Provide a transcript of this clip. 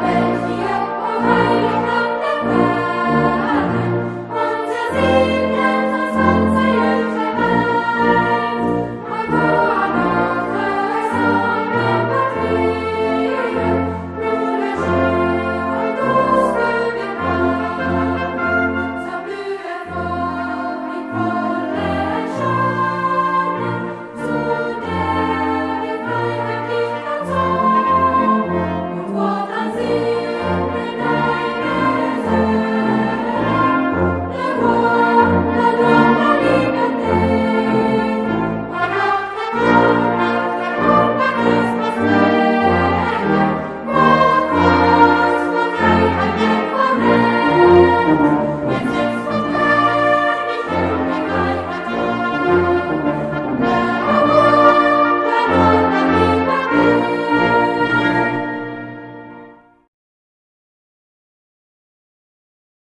Amen.